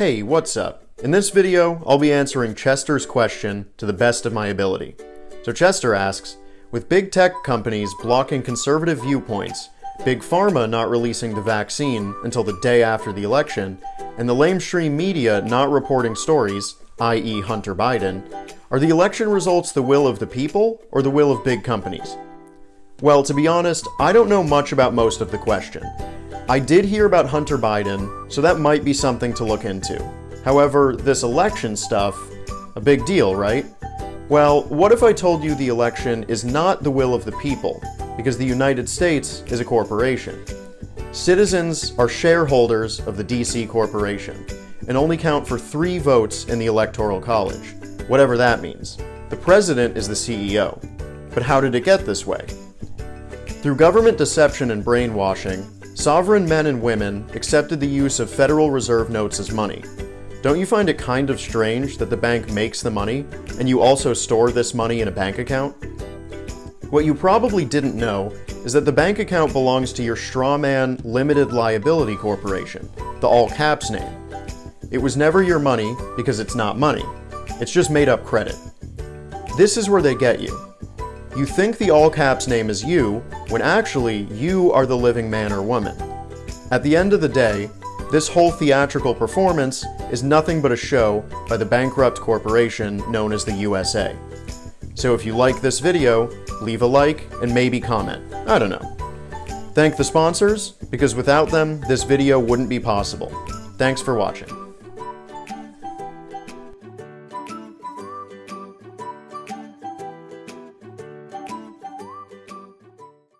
Hey, what's up? In this video, I'll be answering Chester's question to the best of my ability. So Chester asks, with big tech companies blocking conservative viewpoints, Big Pharma not releasing the vaccine until the day after the election, and the lamestream media not reporting stories, i.e. Hunter Biden, are the election results the will of the people or the will of big companies? Well, to be honest, I don't know much about most of the question. I did hear about Hunter Biden, so that might be something to look into. However, this election stuff, a big deal, right? Well, what if I told you the election is not the will of the people, because the United States is a corporation? Citizens are shareholders of the DC Corporation, and only count for three votes in the Electoral College, whatever that means. The president is the CEO. But how did it get this way? Through government deception and brainwashing, sovereign men and women accepted the use of Federal Reserve notes as money. Don't you find it kind of strange that the bank makes the money, and you also store this money in a bank account? What you probably didn't know is that the bank account belongs to your strawman Limited Liability Corporation, the all caps name. It was never your money because it's not money. It's just made up credit. This is where they get you. You think the all caps name is you, when actually you are the living man or woman. At the end of the day, this whole theatrical performance is nothing but a show by the bankrupt corporation known as the USA. So if you like this video, leave a like and maybe comment. I don't know. Thank the sponsors, because without them, this video wouldn't be possible. Thanks for watching.